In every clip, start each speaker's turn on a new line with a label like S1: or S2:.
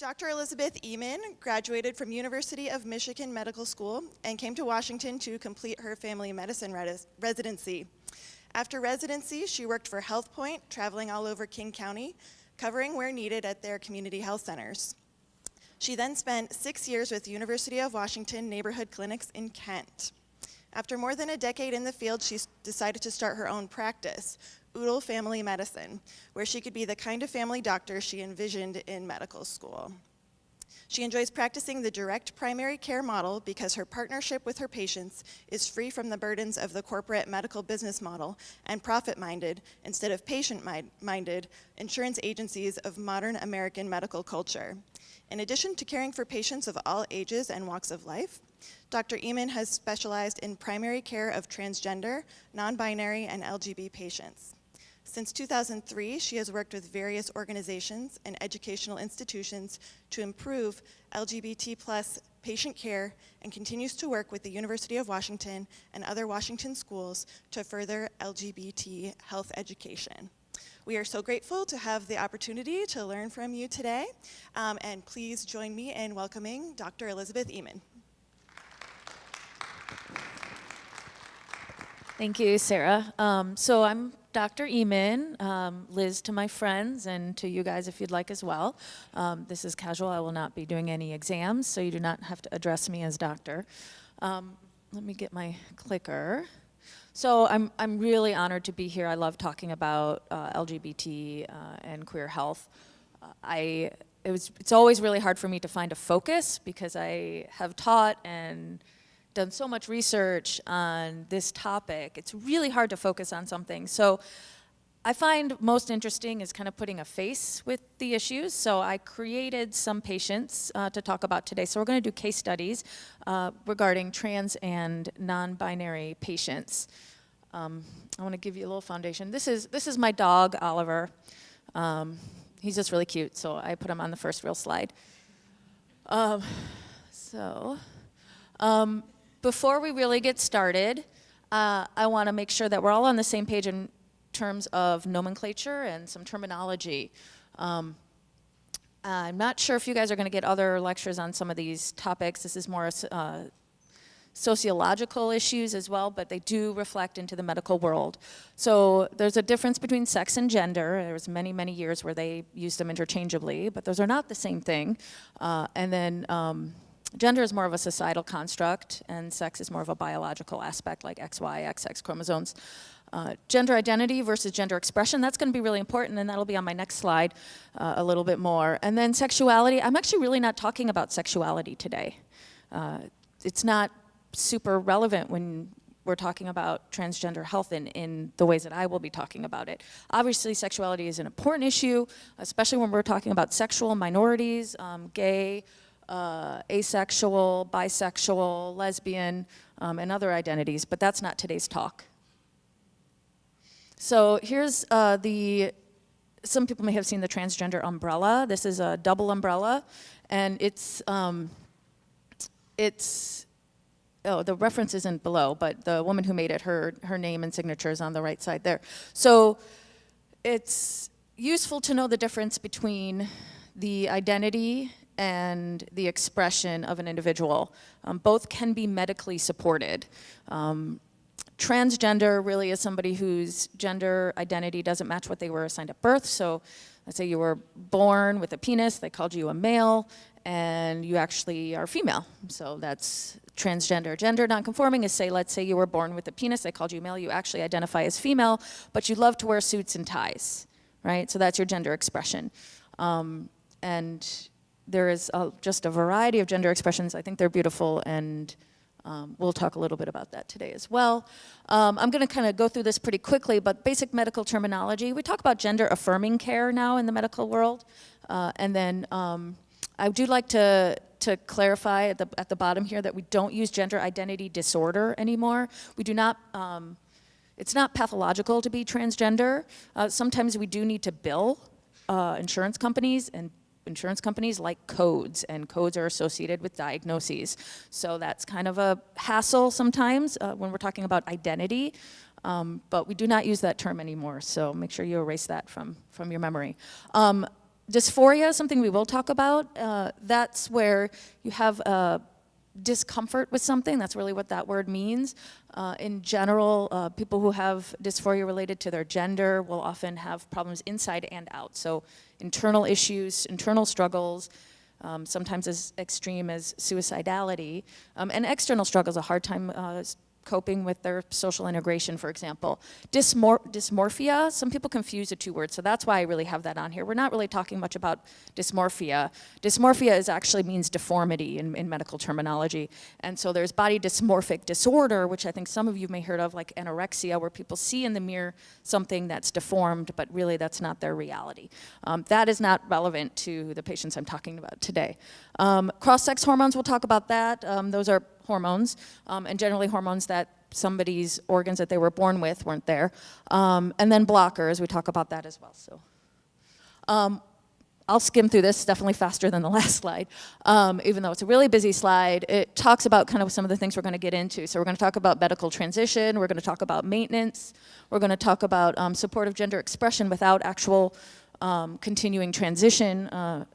S1: Dr. Elizabeth Eman graduated from University of Michigan Medical School and came to Washington to complete her family medicine res residency. After residency, she worked for HealthPoint, traveling all over King County, covering where needed at their community health centers. She then spent six years with University of Washington Neighborhood Clinics in Kent. After more than a decade in the field, she decided to start her own practice, Udall Family Medicine, where she could be the kind of family doctor she envisioned in medical school. She enjoys practicing the direct primary care model because her partnership with her patients is free from the burdens of the corporate medical business model and profit-minded instead of patient-minded insurance agencies of modern American medical culture. In addition to caring for patients of all ages and walks of life, Dr. Eman has specialized in primary care of transgender, non-binary, and LGBT patients. Since 2003, she has worked with various organizations and educational institutions to improve LGBT plus patient care and continues to work with the University of Washington and other Washington schools to further LGBT health education. We are so grateful to have the opportunity to learn from you today, um, and please join me in welcoming Dr. Elizabeth Eman.
S2: Thank you, Sarah. Um, so I'm Dr. Eman, um, Liz to my friends, and to you guys if you'd like as well. Um, this is casual. I will not be doing any exams, so you do not have to address me as doctor. Um, let me get my clicker. So I'm, I'm really honored to be here. I love talking about uh, LGBT uh, and queer health. Uh, I, it was, it's always really hard for me to find a focus because I have taught and done so much research on this topic, it's really hard to focus on something. So I find most interesting is kind of putting a face with the issues. So I created some patients uh, to talk about today. So we're going to do case studies uh, regarding trans and non-binary patients. Um, I want to give you a little foundation. This is, this is my dog, Oliver. Um, he's just really cute, so I put him on the first real slide. Um, so, um, before we really get started, uh, I want to make sure that we're all on the same page in terms of nomenclature and some terminology. Um, I'm not sure if you guys are going to get other lectures on some of these topics. This is more uh, sociological issues as well, but they do reflect into the medical world. So there's a difference between sex and gender. There was many, many years where they used them interchangeably, but those are not the same thing. Uh, and then um, gender is more of a societal construct and sex is more of a biological aspect like XY, XX chromosomes. Uh, gender identity versus gender expression, that's gonna be really important and that'll be on my next slide uh, a little bit more. And then sexuality, I'm actually really not talking about sexuality today. Uh, it's not super relevant when we're talking about transgender health in, in the ways that I will be talking about it. Obviously, sexuality is an important issue, especially when we're talking about sexual minorities, um, gay, uh, asexual, bisexual, lesbian, um, and other identities, but that's not today's talk. So here's uh, the, some people may have seen the transgender umbrella. This is a double umbrella, and it's, um, it's, oh, the reference isn't below, but the woman who made it, her, her name and signature is on the right side there. So it's useful to know the difference between the identity and the expression of an individual. Um, both can be medically supported. Um, transgender really is somebody whose gender identity doesn't match what they were assigned at birth. So let's say you were born with a penis, they called you a male, and you actually are female. So that's transgender. Gender nonconforming is say, let's say you were born with a penis, they called you male, you actually identify as female, but you love to wear suits and ties, right? So that's your gender expression. Um, and there is a, just a variety of gender expressions. I think they're beautiful and um, we'll talk a little bit about that today as well. Um, I'm going to kind of go through this pretty quickly, but basic medical terminology. We talk about gender affirming care now in the medical world. Uh, and then um, I do like to, to clarify at the, at the bottom here that we don't use gender identity disorder anymore. We do not, um, it's not pathological to be transgender. Uh, sometimes we do need to bill uh, insurance companies and insurance companies like codes, and codes are associated with diagnoses. So that's kind of a hassle sometimes uh, when we're talking about identity, um, but we do not use that term anymore, so make sure you erase that from, from your memory. Um, dysphoria something we will talk about. Uh, that's where you have uh, discomfort with something. That's really what that word means. Uh, in general, uh, people who have dysphoria related to their gender will often have problems inside and out. So internal issues, internal struggles, um, sometimes as extreme as suicidality, um, and external struggles, a hard time uh, coping with their social integration, for example. Dysmor dysmorphia, some people confuse the two words, so that's why I really have that on here. We're not really talking much about dysmorphia. Dysmorphia is actually means deformity in, in medical terminology. And so there's body dysmorphic disorder, which I think some of you may have heard of, like anorexia, where people see in the mirror something that's deformed, but really that's not their reality. Um, that is not relevant to the patients I'm talking about today. Um, Cross-sex hormones, we'll talk about that. Um, those are hormones, um, and generally hormones that somebody's organs that they were born with weren't there. Um, and then blockers, we talk about that as well. So, um, I'll skim through this definitely faster than the last slide, um, even though it's a really busy slide. It talks about kind of some of the things we're going to get into. So we're going to talk about medical transition, we're going to talk about maintenance, we're going to talk about um, supportive gender expression without actual um, continuing transition, uh,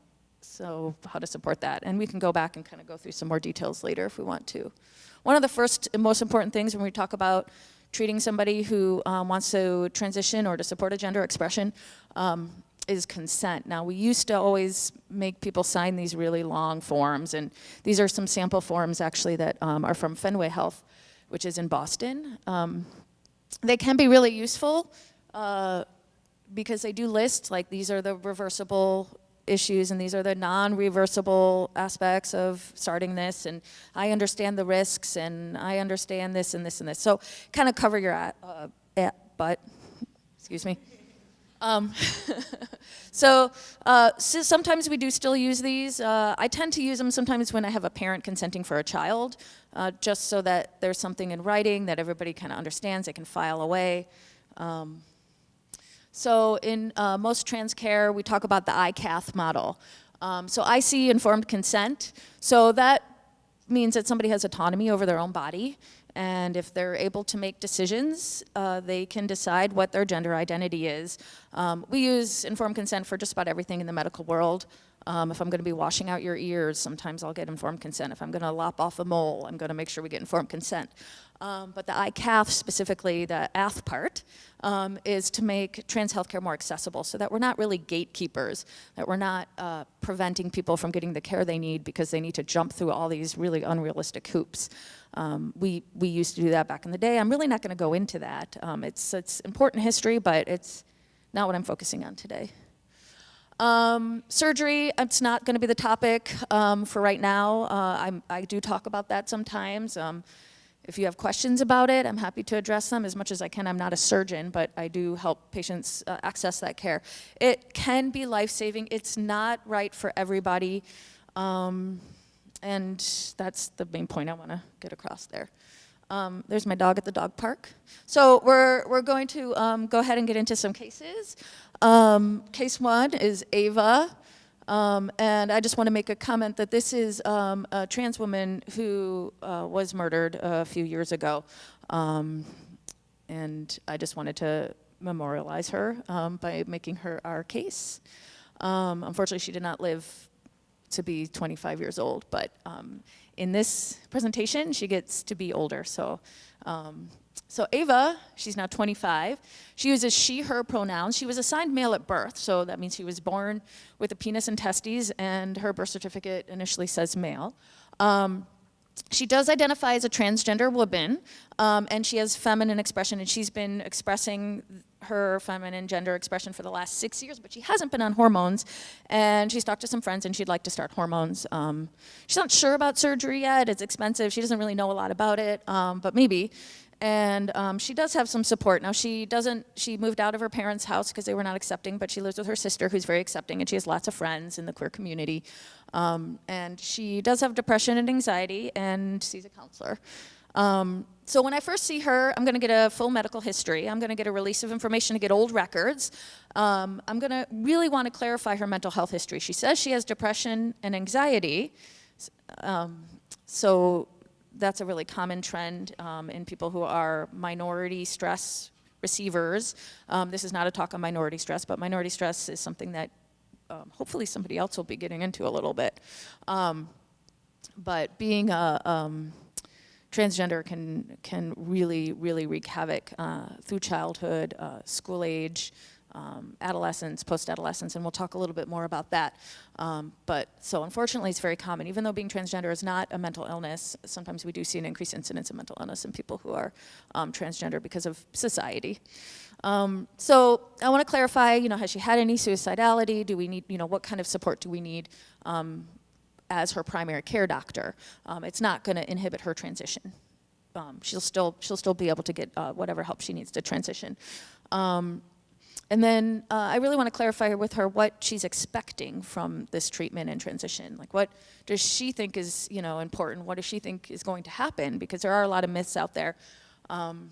S2: so how to support that. And we can go back and kind of go through some more details later if we want to. One of the first and most important things when we talk about treating somebody who um, wants to transition or to support a gender expression um, is consent. Now, we used to always make people sign these really long forms, and these are some sample forms actually that um, are from Fenway Health, which is in Boston. Um, they can be really useful uh, because they do list, like these are the reversible issues and these are the non-reversible aspects of starting this and I understand the risks and I understand this and this and this. So kind of cover your at, uh, at butt, excuse me. Um, so, uh, so, sometimes we do still use these. Uh, I tend to use them sometimes when I have a parent consenting for a child, uh, just so that there's something in writing that everybody kind of understands, they can file away. Um, so in uh, most trans care, we talk about the ICATH model. Um, so IC informed consent. So that means that somebody has autonomy over their own body. And if they're able to make decisions, uh, they can decide what their gender identity is. Um, we use informed consent for just about everything in the medical world. Um, if I'm going to be washing out your ears, sometimes I'll get informed consent. If I'm going to lop off a mole, I'm going to make sure we get informed consent. Um, but the ICATH specifically, the ATH part, um, is to make trans healthcare more accessible so that we're not really gatekeepers, that we're not uh, preventing people from getting the care they need because they need to jump through all these really unrealistic hoops. Um, we, we used to do that back in the day. I'm really not going to go into that. Um, it's, it's important history, but it's not what I'm focusing on today. Um, surgery, it's not going to be the topic um, for right now. Uh, i do talk about that sometimes. Um, if you have questions about it, I'm happy to address them as much as I can. I'm not a surgeon, but I do help patients uh, access that care. It can be life-saving. It's not right for everybody. Um, and that's the main point I want to get across there. Um, there's my dog at the dog park. So we're, we're going to um, go ahead and get into some cases. Um, case one is Ava. Um, and I just want to make a comment that this is um, a trans woman who uh, was murdered a few years ago. Um, and I just wanted to memorialize her um, by making her our case. Um, unfortunately, she did not live to be 25 years old, but um, in this presentation, she gets to be older. So so Ava, she's now 25. She uses she, her pronouns. She was assigned male at birth, so that means she was born with a penis and testes, and her birth certificate initially says male. Um, she does identify as a transgender woman, um, and she has feminine expression, and she's been expressing her feminine gender expression for the last six years, but she hasn't been on hormones, and she's talked to some friends, and she'd like to start hormones. Um, she's not sure about surgery yet. It's expensive. She doesn't really know a lot about it, um, but maybe and um, she does have some support. Now she doesn't, she moved out of her parents' house because they were not accepting, but she lives with her sister who's very accepting and she has lots of friends in the queer community. Um, and she does have depression and anxiety and sees a counselor. Um, so when I first see her, I'm gonna get a full medical history. I'm gonna get a release of information to get old records. Um, I'm gonna really wanna clarify her mental health history. She says she has depression and anxiety. Um, so that's a really common trend um, in people who are minority stress receivers. Um, this is not a talk on minority stress, but minority stress is something that um, hopefully somebody else will be getting into a little bit. Um, but being a um, transgender can can really really wreak havoc uh, through childhood, uh, school age, um, adolescence, post-adolescence, and we'll talk a little bit more about that. Um, but so unfortunately, it's very common. Even though being transgender is not a mental illness, sometimes we do see an increased incidence of mental illness in people who are um, transgender because of society. Um, so I want to clarify, you know, has she had any suicidality? Do we need, you know, what kind of support do we need um, as her primary care doctor? Um, it's not going to inhibit her transition. Um, she'll still she'll still be able to get uh, whatever help she needs to transition. And then uh, I really want to clarify with her what she's expecting from this treatment and transition. Like, what does she think is, you know, important? What does she think is going to happen? Because there are a lot of myths out there. Um,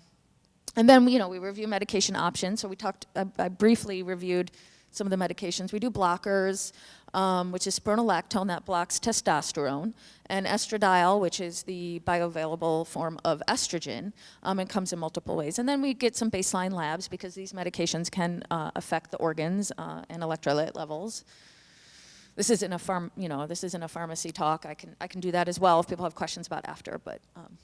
S2: and then, you know, we review medication options. So we talked, I, I briefly reviewed some of the medications. We do blockers, um, which is spironolactone that blocks testosterone, and estradiol, which is the bioavailable form of estrogen, um, and comes in multiple ways. And then we get some baseline labs because these medications can uh, affect the organs uh, and electrolyte levels. This isn't a farm, you know, this isn't a pharmacy talk. I can I can do that as well if people have questions about after. But um,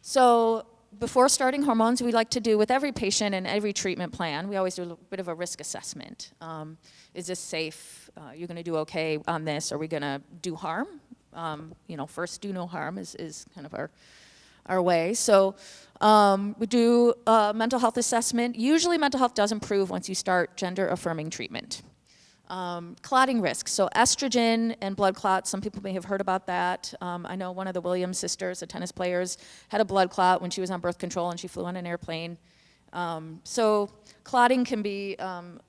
S2: so before starting hormones, we like to do with every patient and every treatment plan, we always do a bit of a risk assessment. Um, is this safe? Uh, you're going to do okay on this? Are we going to do harm? Um, you know, first do no harm is, is kind of our, our way. So um, we do a mental health assessment. Usually mental health does improve once you start gender affirming treatment. Um, clotting risks, so estrogen and blood clots, some people may have heard about that. Um, I know one of the Williams sisters, the tennis players, had a blood clot when she was on birth control and she flew on an airplane. Um, so clotting can be um,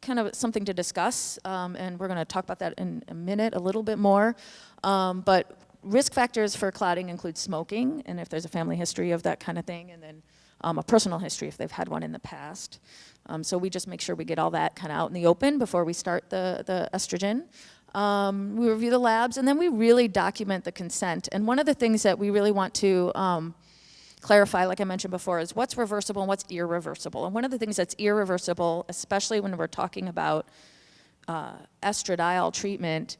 S2: kind of something to discuss, um, and we're gonna talk about that in a minute a little bit more. Um, but risk factors for clotting include smoking, and if there's a family history of that kind of thing, and then a personal history if they've had one in the past. Um, so we just make sure we get all that kind of out in the open before we start the, the estrogen. Um, we review the labs and then we really document the consent. And one of the things that we really want to um, clarify, like I mentioned before, is what's reversible and what's irreversible. And one of the things that's irreversible, especially when we're talking about uh, estradiol treatment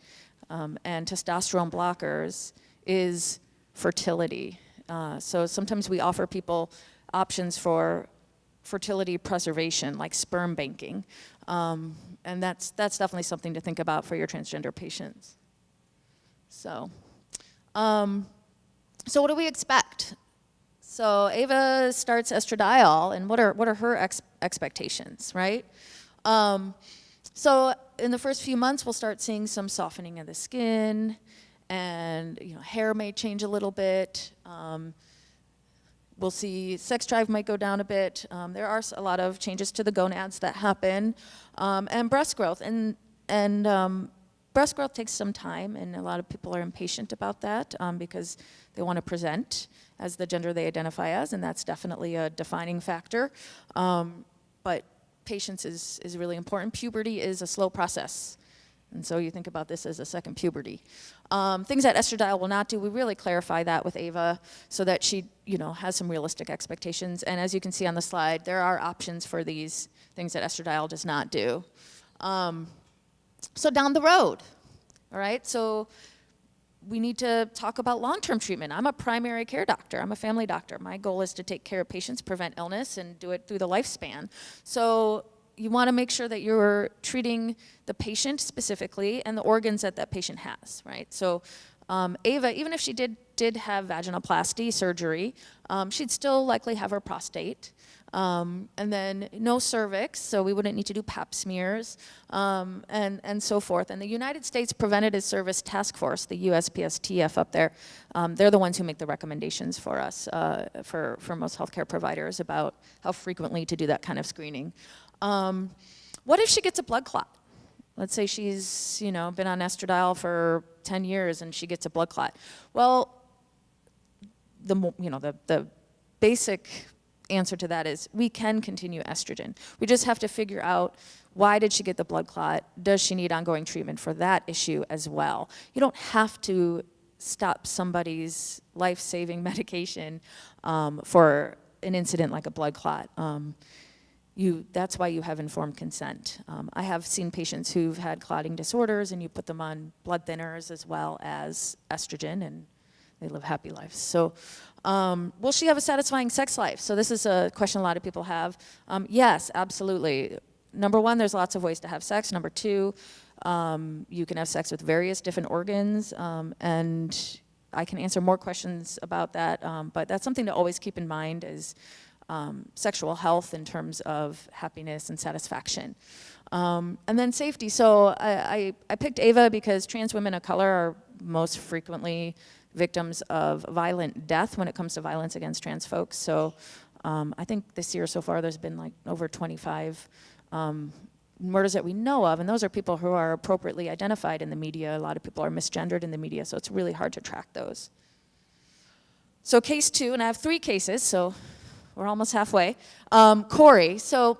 S2: um, and testosterone blockers, is fertility. Uh, so sometimes we offer people options for fertility preservation, like sperm banking. Um, and that's, that's definitely something to think about for your transgender patients. So, um, so what do we expect? So Ava starts estradiol, and what are, what are her ex expectations, right? Um, so in the first few months, we'll start seeing some softening of the skin, and you know, hair may change a little bit. Um, We'll see sex drive might go down a bit. Um, there are a lot of changes to the gonads that happen. Um, and breast growth. And, and um, breast growth takes some time, and a lot of people are impatient about that um, because they want to present as the gender they identify as, and that's definitely a defining factor. Um, but patience is, is really important. Puberty is a slow process. And so you think about this as a second puberty. Um, things that estradiol will not do, we really clarify that with Ava so that she, you know, has some realistic expectations. And as you can see on the slide, there are options for these things that estradiol does not do. Um, so down the road, all right, so we need to talk about long-term treatment. I'm a primary care doctor. I'm a family doctor. My goal is to take care of patients, prevent illness, and do it through the lifespan. So you want to make sure that you're treating the patient specifically and the organs that that patient has, right? So um, Ava, even if she did, did have vaginoplasty surgery, um, she'd still likely have her prostate. Um, and then no cervix, so we wouldn't need to do pap smears, um, and, and so forth. And the United States Preventative Service Task Force, the USPSTF up there, um, they're the ones who make the recommendations for us, uh, for, for most healthcare providers about how frequently to do that kind of screening. Um, what if she gets a blood clot? Let's say she's, you know, been on estradiol for 10 years and she gets a blood clot. Well, the, you know, the, the basic answer to that is we can continue estrogen. We just have to figure out why did she get the blood clot? Does she need ongoing treatment for that issue as well? You don't have to stop somebody's life-saving medication um, for an incident like a blood clot. Um, you, that's why you have informed consent. Um, I have seen patients who've had clotting disorders and you put them on blood thinners as well as estrogen and they live happy lives. So, um, will she have a satisfying sex life? So this is a question a lot of people have. Um, yes, absolutely. Number one, there's lots of ways to have sex. Number two, um, you can have sex with various different organs, um, and I can answer more questions about that. Um, but that's something to always keep in mind is um, sexual health in terms of happiness and satisfaction. Um, and then safety. So I, I, I picked Ava because trans women of color are most frequently victims of violent death when it comes to violence against trans folks. So um, I think this year so far there's been like over 25 um, murders that we know of, and those are people who are appropriately identified in the media. A lot of people are misgendered in the media, so it's really hard to track those. So case two, and I have three cases, so we're almost halfway. Um, Corey, so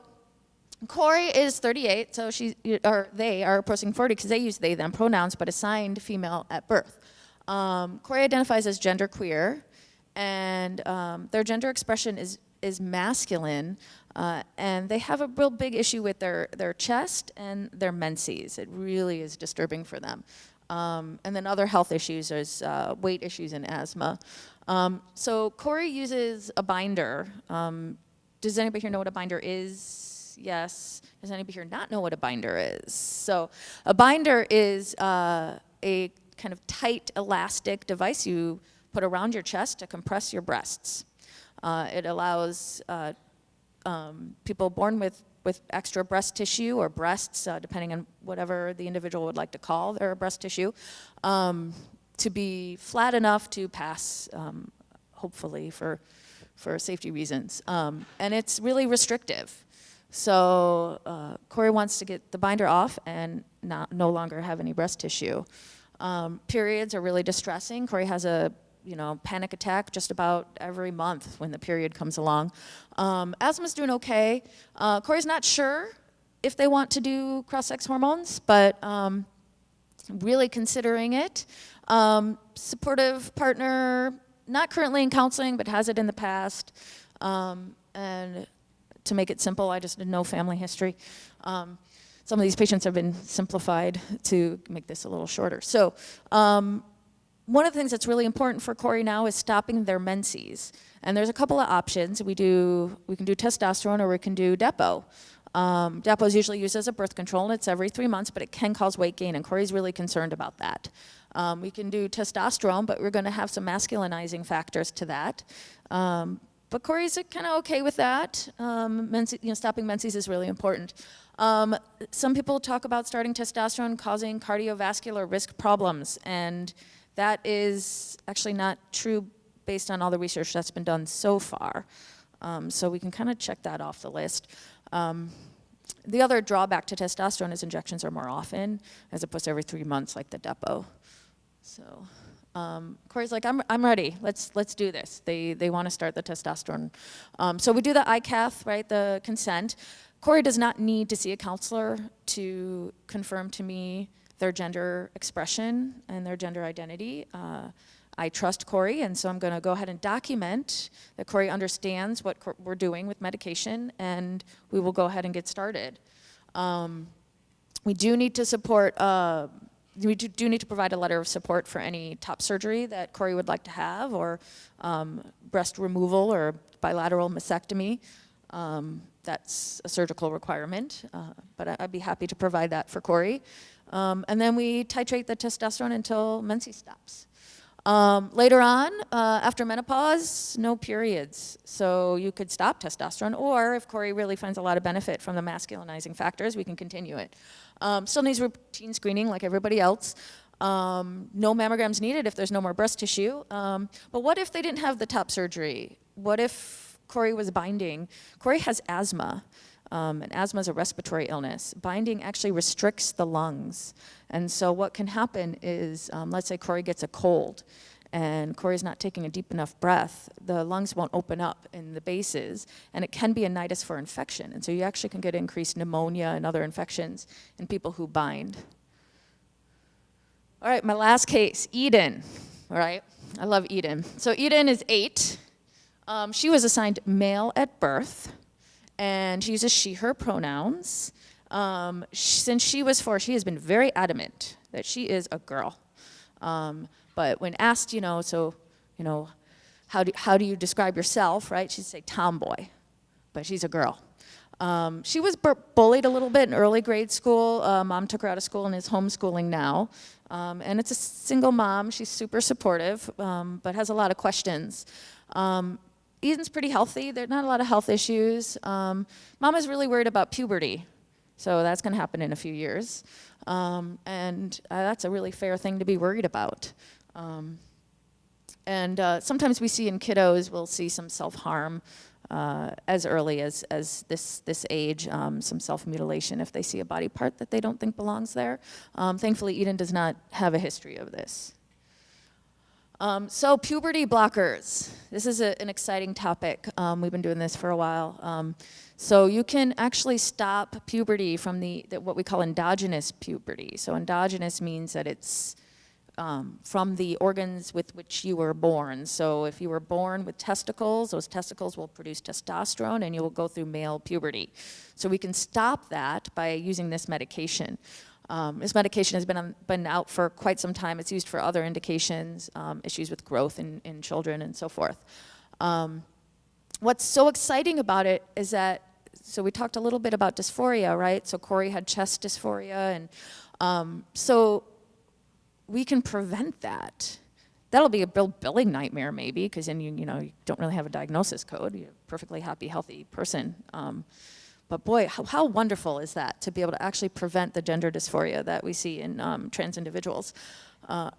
S2: Corey is 38, so she, or they are approaching 40 because they use they, them pronouns, but assigned female at birth. Um, Corey identifies as genderqueer, and um, their gender expression is is masculine, uh, and they have a real big issue with their their chest and their menses. It really is disturbing for them. Um, and then other health issues, there's uh, weight issues and asthma. Um, so Corey uses a binder. Um, does anybody here know what a binder is? Yes. Does anybody here not know what a binder is? So a binder is uh, a kind of tight elastic device you put around your chest to compress your breasts. Uh, it allows uh, um, people born with, with extra breast tissue or breasts, uh, depending on whatever the individual would like to call their breast tissue, um, to be flat enough to pass, um, hopefully for, for safety reasons. Um, and it's really restrictive. So uh, Corey wants to get the binder off and not, no longer have any breast tissue. Um, periods are really distressing. Corey has a you know, panic attack just about every month when the period comes along. Um, asthma's doing okay. Uh, Corey's not sure if they want to do cross-sex hormones, but um, really considering it. Um, supportive partner, not currently in counseling, but has it in the past. Um, and to make it simple, I just did no family history. Um, some of these patients have been simplified to make this a little shorter. So um, one of the things that's really important for Corey now is stopping their menses. And there's a couple of options. We do, we can do testosterone or we can do Depo. Um, Depo is usually used as a birth control and it's every three months, but it can cause weight gain and Corey's really concerned about that. Um, we can do testosterone, but we're gonna have some masculinizing factors to that. Um, but Corey's kind of okay with that. Um, you know, stopping menses is really important. Um, some people talk about starting testosterone causing cardiovascular risk problems, and that is actually not true based on all the research that's been done so far. Um, so we can kind of check that off the list. Um, the other drawback to testosterone is injections are more often, as opposed to every three months like the Depo. So um, Corey's like, I'm, I'm ready. Let's, let's do this. They, they want to start the testosterone. Um, so we do the ICATH, right, the consent. Corey does not need to see a counselor to confirm to me their gender expression and their gender identity. Uh, I trust Corey, and so I'm going to go ahead and document that Corey understands what we're doing with medication, and we will go ahead and get started. Um, we do need to support, uh, we do, need to provide a letter of support for any top surgery that Corey would like to have, or um, breast removal or bilateral mastectomy. Um, that's a surgical requirement, uh, but I'd be happy to provide that for Corey. Um, and then we titrate the testosterone until menses stops. Um, later on, uh, after menopause, no periods. So you could stop testosterone, or if Corey really finds a lot of benefit from the masculinizing factors, we can continue it. Um, still needs routine screening like everybody else. Um, no mammograms needed if there's no more breast tissue. Um, but what if they didn't have the top surgery? What if Corey was binding? Corey has asthma. Um, and asthma is a respiratory illness. Binding actually restricts the lungs. And so what can happen is, um, let's say Corey gets a cold and Corey's not taking a deep enough breath, the lungs won't open up in the bases, and it can be a nidus for infection. And so you actually can get increased pneumonia and other infections in people who bind. All right, my last case, Eden. All right, I love Eden. So Eden is eight. Um, she was assigned male at birth and she uses she, her pronouns. Um, since she was four, she has been very adamant that she is a girl. Um, but when asked, you know, so, you know, how do, how do you describe yourself, right? She'd say tomboy, but she's a girl. Um, she was bullied a little bit in early grade school. Uh, mom took her out of school and is homeschooling now. Um, and it's a single mom. She's super supportive, um, but has a lot of questions. Um, Eden's pretty healthy. There's not a lot of health issues. Um, Mama's really worried about puberty, so that's going to happen in a few years. Um, and uh, that's a really fair thing to be worried about. Um, and uh, sometimes we see in kiddos, we'll see some self-harm uh, as early as, as this, this age, um, some self-mutilation if they see a body part that they don't think belongs there. Um, thankfully, Eden does not have a history of this. Um, so puberty blockers. This is a, an exciting topic. Um, we've been doing this for a while. Um, so you can actually stop puberty from the, the, what we call endogenous puberty. So endogenous means that it's um, from the organs with which you were born. So if you were born with testicles, those testicles will produce testosterone and you will go through male puberty. So we can stop that by using this medication. Um, this medication has been, on, been out for quite some time. It's used for other indications, um, issues with growth in, in children and so forth. Um, what's so exciting about it is that, so we talked a little bit about dysphoria, right? So Corey had chest dysphoria, and um, so we can prevent that. That'll be a bill billing nightmare maybe, because then you, you know, you don't really have a diagnosis code. You're a perfectly happy, healthy person. Um, but boy, how, how, wonderful is that to be able to actually prevent the gender dysphoria that we see in um, trans individuals. Uh,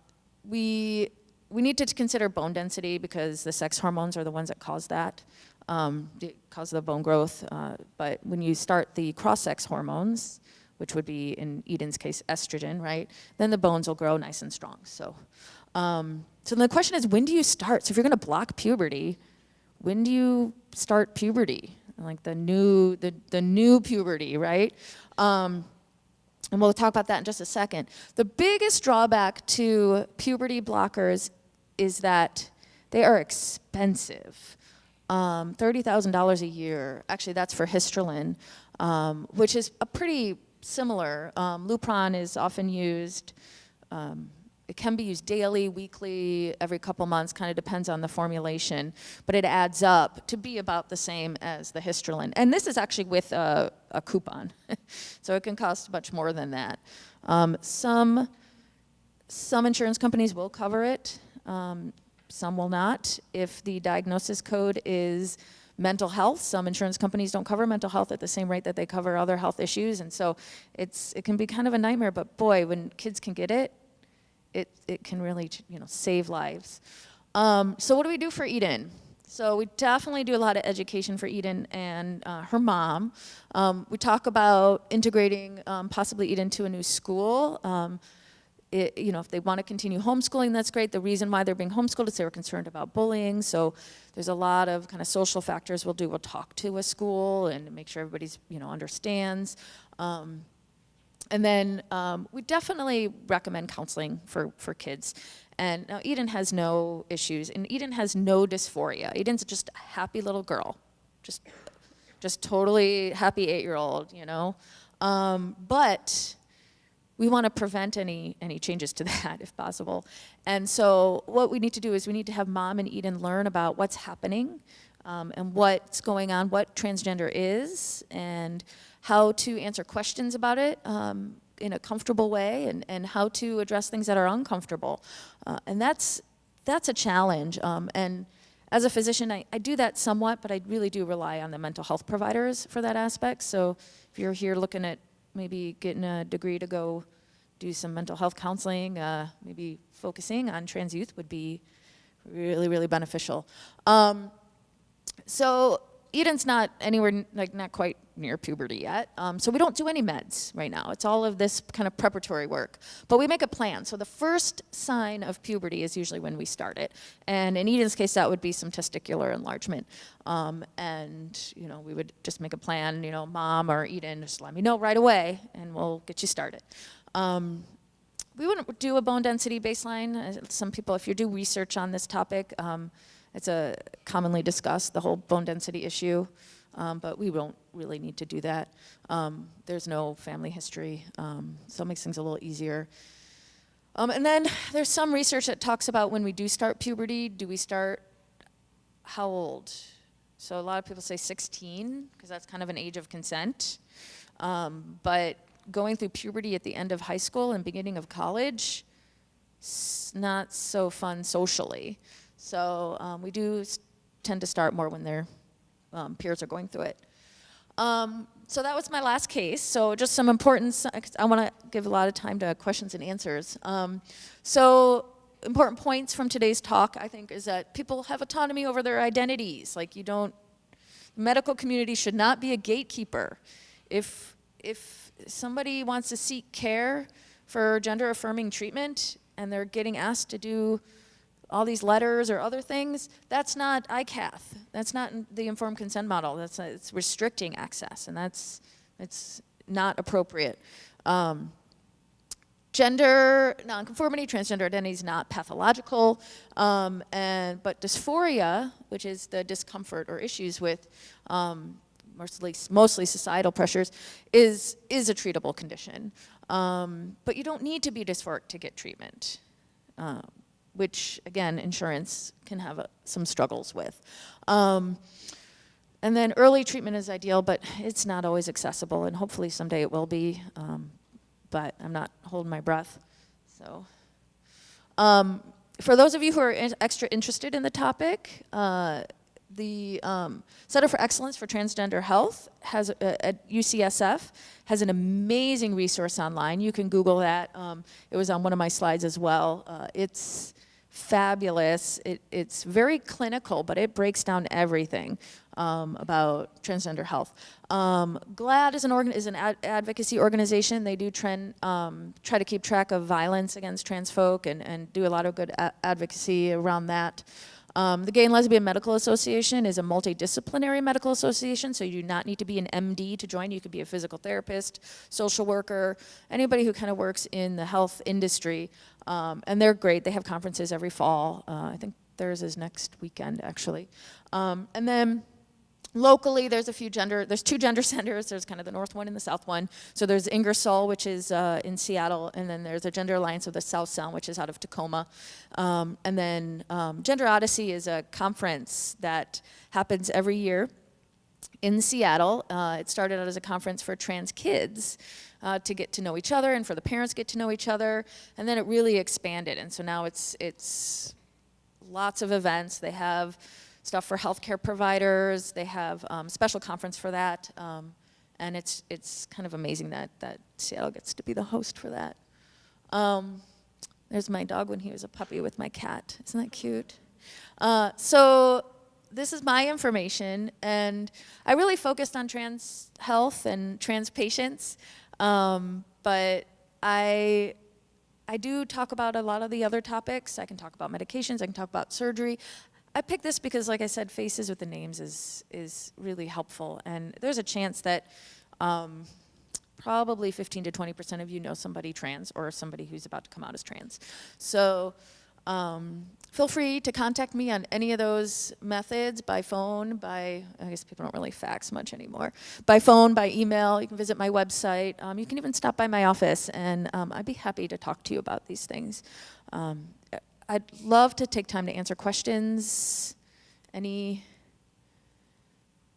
S2: we, we need to consider bone density because the sex hormones are the ones that cause that, um, cause the bone growth. Uh, but when you start the cross-sex hormones, which would be in Eden's case estrogen, right? Then the bones will grow nice and strong. So, um, so the question is, when do you start? So if you're going to block puberty, when do you start puberty? Like the new, the, the new puberty, right? Um, and we'll talk about that in just a second. The biggest drawback to puberty blockers is that they are expensive. Um, $30,000 a year, actually that's for histrelin, um, which is a pretty similar. Um, Lupron is often used, um, it can be used daily, weekly, every couple months, kind of depends on the formulation, but it adds up to be about the same as the histrelin. And this is actually with a, a coupon, so it can cost much more than that. Um, some, some insurance companies will cover it, um, some will not. If the diagnosis code is mental health. Some insurance companies don't cover mental health at the same rate that they cover other health issues, and so it's it can be kind of a nightmare. But boy, when kids can get it, it it can really you know save lives. Um, so what do we do for Eden? So we definitely do a lot of education for Eden and uh, her mom. Um, we talk about integrating um, possibly Eden to a new school. It, you know, if they want to continue homeschooling, that's great. The reason why they're being homeschooled is they were concerned about bullying. So there's a lot of kind of social factors we'll do. We'll talk to a school and make sure everybody's, you know, understands. Um, and then um, we definitely recommend counseling for, for kids. And now Eden has no issues, and Eden has no dysphoria. Eden's just a happy little girl, just, just totally happy eight-year-old, you know. Um, but we want to prevent any, any changes to that if possible. And so what we need to do is we need to have mom and Eden learn about what's happening um, and what's going on, what transgender is, and how to answer questions about it um, in a comfortable way and, and how to address things that are uncomfortable. Uh, and that's, that's a challenge. Um, and as a physician, I, I do that somewhat, but I really do rely on the mental health providers for that aspect. So if you're here looking at maybe getting a degree to go do some mental health counseling, uh, maybe focusing on trans youth would be really, really beneficial. Um, so Eden's not anywhere, like not quite near puberty yet. Um, so we don't do any meds right now. It's all of this kind of preparatory work. But we make a plan. So the first sign of puberty is usually when we start it. And in Eden's case, that would be some testicular enlargement. Um, and, you know, we would just make a plan, you know, mom or Eden, just let me know right away and we'll get you started. Um, we wouldn't do a bone density baseline. Uh, some people, if you do research on this topic, um, it's a commonly discussed, the whole bone density issue. Um, but we won't really need to do that. Um, there's no family history, um, so it makes things a little easier. Um, and then there's some research that talks about when we do start puberty, do we start how old? So a lot of people say 16 because that's kind of an age of consent. Um, but going through puberty at the end of high school and beginning of college, not so fun socially. So um, we do tend to start more when their um, peers are going through it. Um, so that was my last case. So just some important, I want to give a lot of time to questions and answers. Um, so important points from today's talk, I think, is that people have autonomy over their identities. Like you don't, the medical community should not be a gatekeeper. If, if somebody wants to seek care for gender affirming treatment and they're getting asked to do all these letters or other things, that's not ICATH. That's not the informed consent model. That's it's restricting access, and that's it's not appropriate. Um, gender nonconformity, transgender identity is not pathological, um, and but dysphoria, which is the discomfort or issues with um, mostly mostly societal pressures, is is a treatable condition. Um, but you don't need to be dysphoric to get treatment. Which again, insurance can have uh, some struggles with. Um, and then early treatment is ideal, but it's not always accessible, and hopefully someday it will be. Um, but I'm not holding my breath. So, um, for those of you who are in- extra interested in the topic, uh, the um, Center for Excellence for Transgender Health has uh, at UCSF has an amazing resource online. You can Google that. Um, it was on one of my slides as well. Uh, it's fabulous. It, it's very clinical, but it breaks down everything um, about transgender health. Um, GLAAD is an, organ- is an ad- advocacy organization. They do trend, um, try to keep track of violence against trans folk and, and do a lot of good advocacy around that. Um, the Gay and Lesbian Medical Association is a multidisciplinary medical association, so you do not need to be an MD to join. You could be a physical therapist, social worker, anybody who kind of works in the health industry. Um, and they're great. They have conferences every fall. Uh, I think theirs is next weekend, actually. Um, and then locally there's a few gender there's two gender centers there's kind of the north one and the south one so there's ingersoll which is uh, in seattle and then there's a gender alliance of the south sound which is out of tacoma um, and then um, gender odyssey is a conference that happens every year in Seattle. Uh, it started out as a conference for trans kids uh, to get to know each other and for the parents get to know each other, and then it really expanded. And so now it's it's lots of events. They have stuff for healthcare providers. They have um, special conference for that, um, and it's it's kind of amazing that that Seattle gets to be the host for that. Um, there's my dog when he was a puppy with my cat. Isn't that cute? Uh, so this is my information, and I really focused on trans health and trans patients, um, but I I do talk about a lot of the other topics. I can talk about medications. I can talk about surgery. I picked this because, like I said, faces with the names is is really helpful, and there's a chance that. Um, probably 15 to 20 percent of you know somebody trans or somebody who's about to come out as trans. So um, feel free to contact me on any of those methods by phone, by, I guess people don't really fax much anymore, by phone, by email. You can visit my website. Um, you can even stop by my office, and um, I'd be happy to talk to you about these things. Um, I'd love to take time to answer questions. Any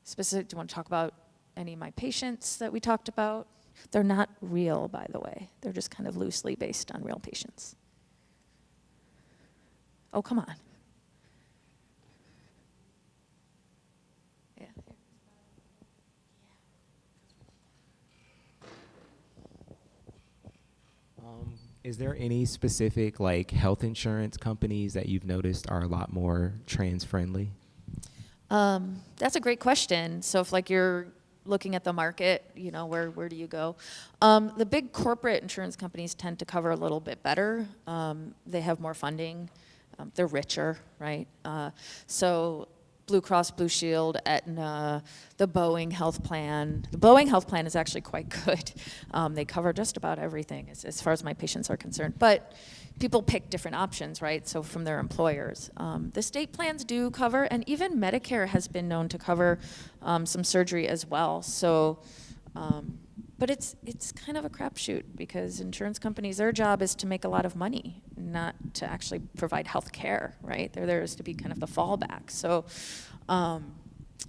S2: specific, do you want to talk about any of my patients that we talked about? They're not real, by the way. They're just kind of loosely based on real patients. Oh, come on. Yeah.
S3: Um, is there any specific like health insurance companies that you've noticed are a lot more trans friendly?
S2: Um, that's a great question. So if like you're looking at the market, you know, where, where do you go? Um, the big corporate insurance companies tend to cover a little bit better. Um, they have more funding. Um, they're richer, right? Uh, so Blue Cross Blue Shield, Aetna, the Boeing Health Plan. The Boeing Health Plan is actually quite good. Um, they cover just about everything as, as far as my patients are concerned. But people pick different options, right? So from their employers. Um, the state plans do cover, and even Medicare has been known to cover um, some surgery as well. So, um, but it's it's kind of a crapshoot because insurance companies, their job is to make a lot of money, not to actually provide health care, right? They're there is to be kind of the fallback. So. Um,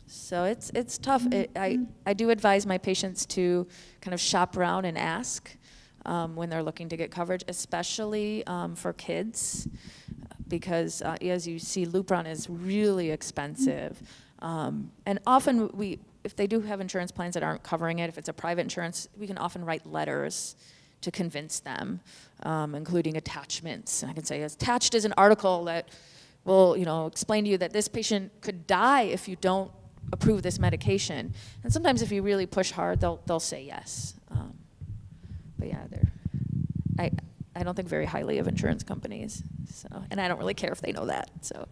S2: so it's it's tough. It, I I do advise my patients to kind of shop around and ask um, when they're looking to get coverage, especially um, for kids, because uh, as you see, Lupron is really expensive, um, and often we if they do have insurance plans that aren't covering it, if it's a private insurance, we can often write letters to convince them, um, including attachments. And I can say attached is an article that will, you know, explain to you that this patient could die if you don't approve this medication. And sometimes if you really push hard, they'll, they'll say yes. Um, but yeah, they're, I, I don't think very highly of insurance companies. So, and I don't really care if they know that. So,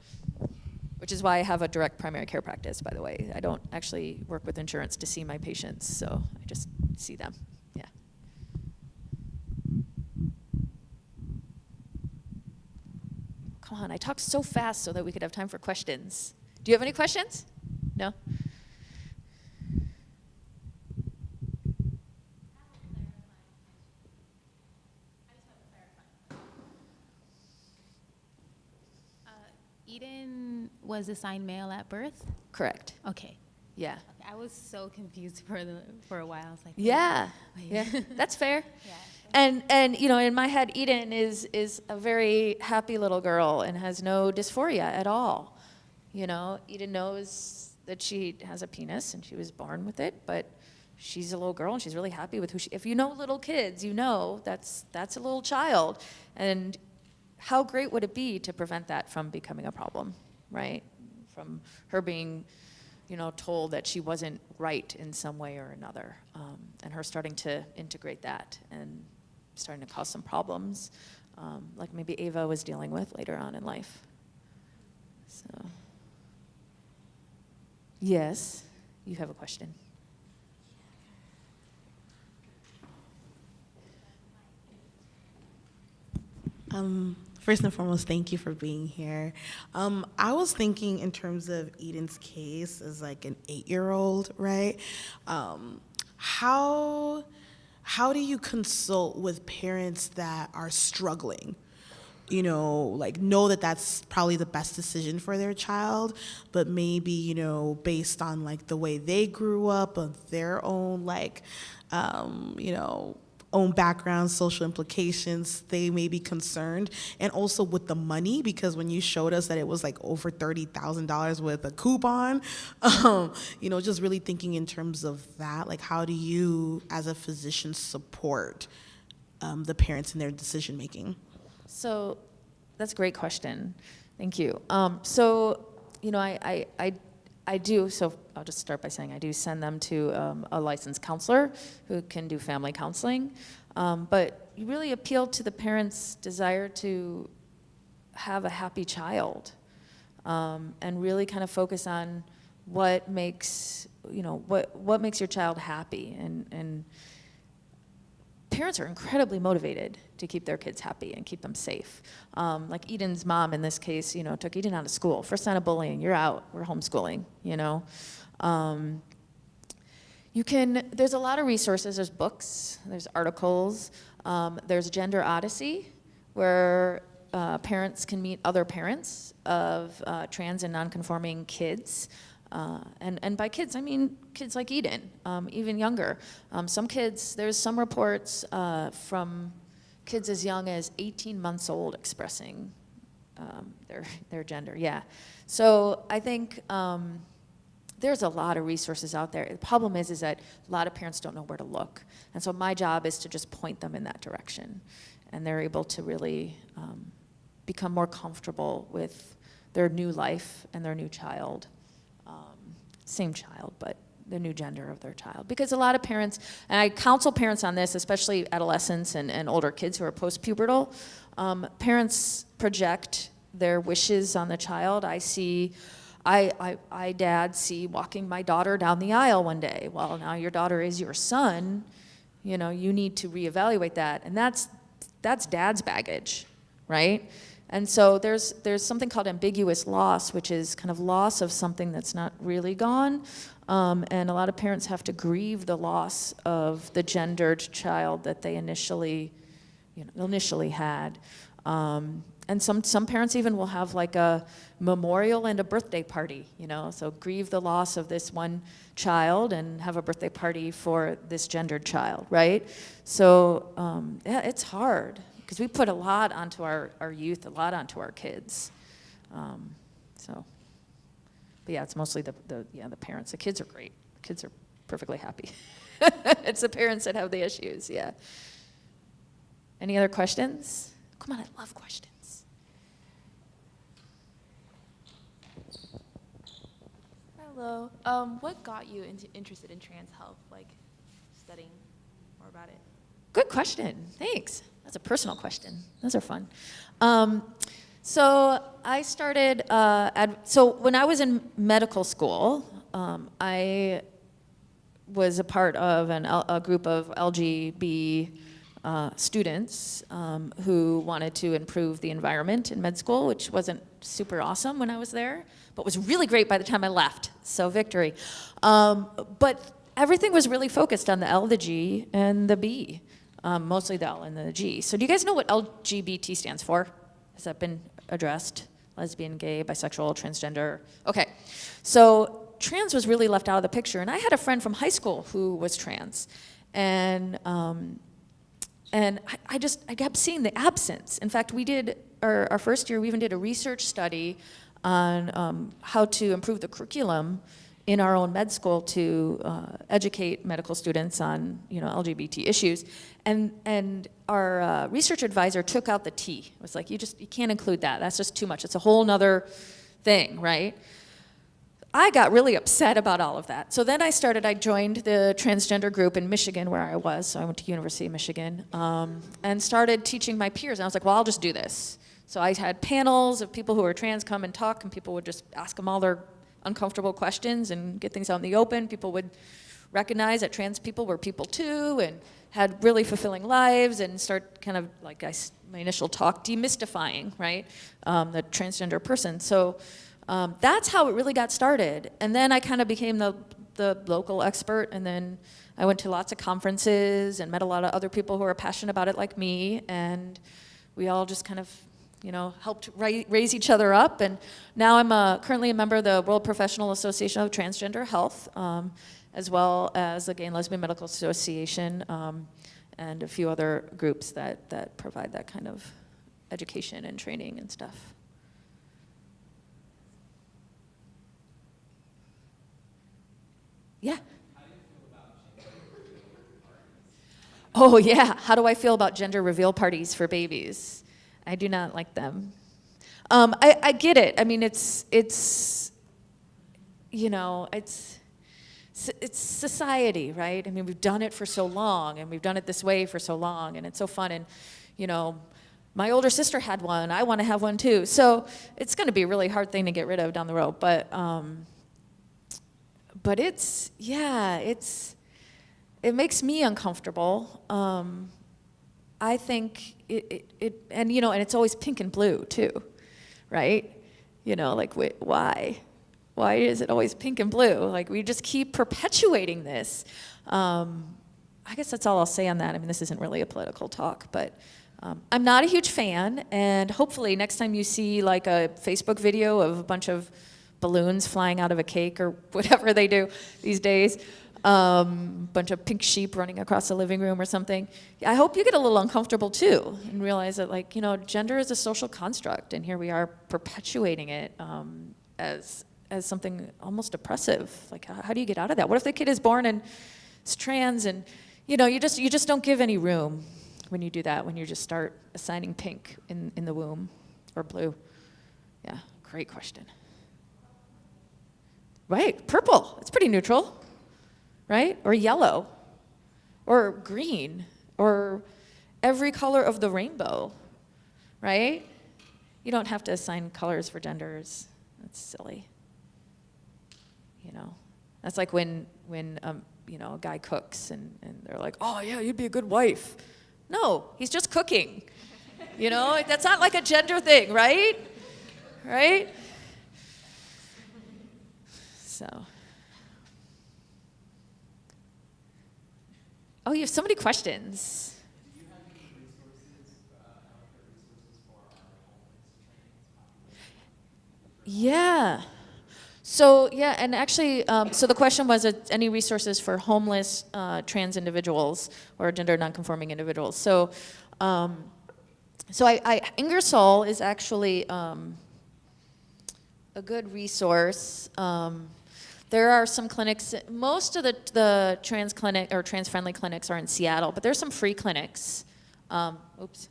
S2: which is why I have a direct primary care practice, by the way. I don't actually work with insurance to see my patients, so I just see them. Yeah. Come on, I talked so fast so that we could have time for questions. Do you have any questions? No?
S4: Uh, Eden was assigned male at birth?
S2: Correct.
S4: Okay.
S2: Yeah.
S4: I was so confused for the for a while. I was like,
S2: Yeah.
S4: wait.
S2: Yeah. That's fair.
S4: Yeah.
S2: And and you know, in my head, Eden is is a very happy little girl and has no dysphoria at all. You know, Eden knows that she has a penis and she was born with it, but she's a little girl and she's really happy with who she. If you know little kids, you know that's that's a little child, and how great would it be to prevent that from becoming a problem, right? From her being you know, told that she wasn't right in some way or another, um, and her starting to integrate that and starting to cause some problems, um, like maybe Ava was dealing with later on in life. So, yes, you have a question.
S5: Um, first and foremost, thank you for being here. Um, I was thinking in terms of Eden's case as like an eight-year-old, right? Um, how how do you consult with parents that are struggling? You know, like know that that's probably the best decision for their child, but maybe you know based on like the way they grew up, of their own like, um, you know own background, social implications, they may be concerned. And also with the money, because when you showed us that it was like over $30,000 with a coupon, um, you know, just really thinking in terms of that, like how do you as a physician support um, the parents in their decision making?
S2: So that's a great question. Thank you. Um, so, you know, I, I, I, I do, so I'll just start by saying I do send them to um, a licensed counselor who can do family counseling. Um, but you really appeal to the parents' desire to have a happy child um, and really kind of focus on what makes, you know, what, what makes your child happy and, and parents are incredibly motivated to keep their kids happy and keep them safe. Um, like Eden's mom in this case, you know, took Eden out of school. First sign of bullying, you're out. We're homeschooling, you know. Um, you can, there's a lot of resources. There's books, there's articles, um, there's Gender Odyssey, where uh, parents can meet other parents of uh, trans and nonconforming kids. Uh, and, and by kids, I mean kids like Eden, um, even younger. Um, some kids, there's some reports uh, from kids as young as 18 months old expressing um, their, their gender, yeah. So I think um, there's a lot of resources out there. The problem is, is that a lot of parents don't know where to look. And so my job is to just point them in that direction. And they're able to really um, become more comfortable with their new life and their new child same child, but the new gender of their child. Because a lot of parents, and I counsel parents on this, especially adolescents and, and older kids who are post-pubertal, um, parents project their wishes on the child. I see I, I, I, dad, see walking my daughter down the aisle one day. Well, now your daughter is your son. You know, you need to reevaluate that. And that's, that's dad's baggage, right? And so there's, there's something called ambiguous loss, which is kind of loss of something that's not really gone. Um, and a lot of parents have to grieve the loss of the gendered child that they initially, you know, initially had. Um, and some, some parents even will have like a memorial and a birthday party, you know, so grieve the loss of this one child and have a birthday party for this gendered child, right? So um, yeah, it's hard because we put a lot onto our, our youth, a lot onto our kids. Um, so, but yeah, it's mostly the, the, yeah, the parents. The kids are great. The kids are perfectly happy. it's the parents that have the issues, yeah. Any other questions? Come on, I love questions.
S6: Hello. Um, what got you into, interested in trans health, like studying more about it?
S2: Good question. Thanks. That's a personal question. Those are fun. Um, so I started, uh, so when I was in medical school, um, I was a part of an, a group of LGB uh, students um, who wanted to improve the environment in med school, which wasn't super awesome when I was there, but was really great by the time I left. So victory. Um, but everything was really focused on the L, the G, and the B, um, mostly the L and the G. So do you guys know what LGBT stands for? Has that been addressed? Lesbian, gay, bisexual, transgender. Okay. So trans was really left out of the picture. And I had a friend from high school who was trans. And um, and I, I, just, I kept seeing the absence. In fact, we did, our, our first year, we even did a research study on um, how to improve the curriculum in our own med school to uh, educate medical students on, you know, LGBT issues. And, and our uh, research advisor took out the T. It was like, you just, you can't include that. That's just too much. It's a whole nother thing, right? I got really upset about all of that. So then I started, I joined the transgender group in Michigan where I was, so I went to University of Michigan, um, and started teaching my peers. And I was like, well, I'll just do this. So I had panels of people who were trans come and talk, and people would just ask them all their uncomfortable questions and get things out in the open. People would recognize that trans people were people too, and had really fulfilling lives, and start kind of, like I, my initial talk, demystifying, right, um, the transgender person. So um, that's how it really got started. And then I kind of became the, the local expert, and then I went to lots of conferences and met a lot of other people who are passionate about it like me, and we all just kind of you know, helped raise each other up. And now I'm a, currently a member of the World Professional Association of Transgender Health, um, as well as the Gay and Lesbian Medical Association, um, and a few other groups that, that provide that kind of education and training and stuff. Yeah. Oh, yeah. How do I feel about gender reveal parties for babies? I do not like them. Um, I, I get it. I mean, it's, it's, you know, it's, it's society, right? I mean, we've done it for so long, and we've done it this way for so long, and it's so fun. And, you know, my older sister had one. I want to have one too. So it's going to be a really hard thing to get rid of down the road. But, um, but it's, yeah, it's, it makes me uncomfortable. Um, I think it, it, it, and you know, and it's always pink and blue too, right? You know, like wait, why? Why is it always pink and blue? Like we just keep perpetuating this. Um, I guess that's all I'll say on that. I mean, this isn't really a political talk, but um, I'm not a huge fan, and hopefully next time you see like a Facebook video of a bunch of balloons flying out of a cake or whatever they do these days. Um, bunch of pink sheep running across the living room or something. I hope you get a little uncomfortable too and realize that like, you know, gender is a social construct and here we are perpetuating it um, as, as something almost oppressive. Like, how, how do you get out of that? What if the kid is born and is trans and, you know, you just, you just don't give any room when you do that, when you just start assigning pink in, in the womb or blue. Yeah, great question. Right, purple, it's pretty neutral, right? Or yellow, or green, or every color of the rainbow, right? You don't have to assign colors for genders. That's silly. You know, that's like when, when um, you know, a guy cooks and, and they're like, oh, yeah, you'd be a good wife. No, he's just cooking. You know, that's not like a gender thing, right? Right? So. Oh, you have so many questions. Yeah. So yeah, and actually, um, so the question was, uh, any resources for homeless uh, trans individuals or gender nonconforming individuals? So, um, so I, I, Ingersoll is actually um, a good resource. There are some clinics. Most of the the trans clinic or trans friendly clinics are in Seattle, but there's some free clinics. Um, oops.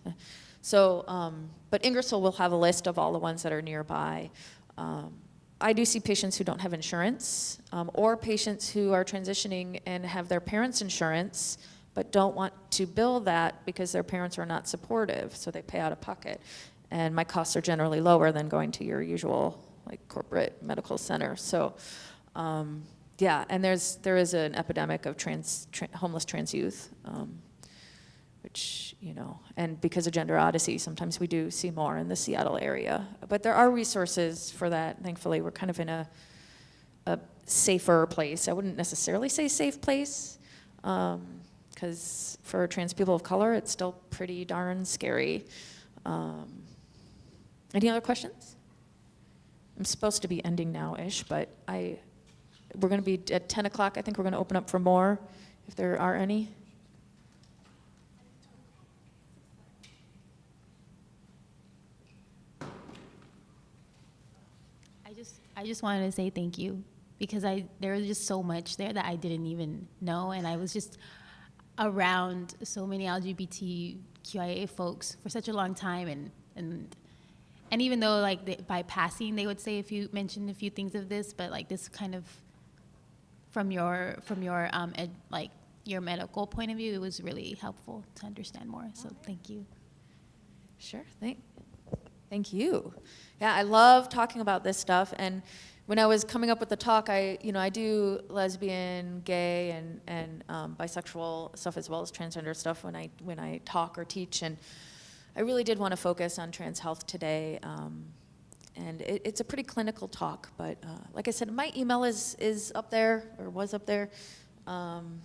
S2: So, um, but Ingersoll will have a list of all the ones that are nearby. Um, I do see patients who don't have insurance, um, or patients who are transitioning and have their parents' insurance, but don't want to bill that because their parents are not supportive, so they pay out of pocket. And my costs are generally lower than going to your usual like corporate medical center. So, um, yeah, and there's there is an epidemic of trans, tra homeless trans youth. Um, which, you know, and because of Gender Odyssey, sometimes we do see more in the Seattle area. But there are resources for that, thankfully. We're kind of in a, a safer place. I wouldn't necessarily say safe place, because for trans people of color, it's still pretty darn scary. Um, any other questions? I'm supposed to be ending now-ish, but I, we're going to be at 10 o'clock. I think we're going to open up for more, if there are any.
S4: I just I just wanted to say thank you because I there was just so much there that I didn't even know, and I was just around so many LGBTQIA folks for such a long time, and and and even though like they, by passing they would say a few mentioned a few things of this, but like this kind of from your from your um ed, like your medical point of view, it was really helpful to understand more. So thank you.
S2: Sure. Thank, thank you. Yeah, I love talking about this stuff. And when I was coming up with the talk, I, you know, I do lesbian, gay, and and um, bisexual stuff as well as transgender stuff when I when I talk or teach. And I really did want to focus on trans health today. Um, and it, it's a pretty clinical talk, but uh, like I said, my email is is up there or was up there. Um,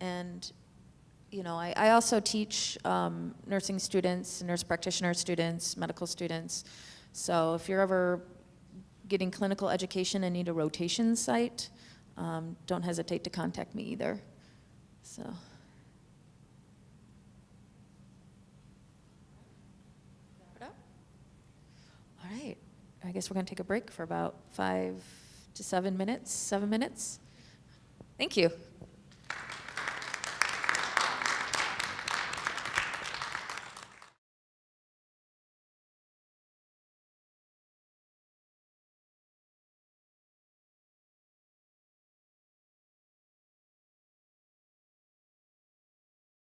S2: and you know, I, I also teach um, nursing students, nurse practitioner students, medical students. So if you're ever getting clinical education and need a rotation site, um, don't hesitate to contact me either. So. All right, I guess we're going to take a break for about five to seven minutes, seven minutes. Thank you.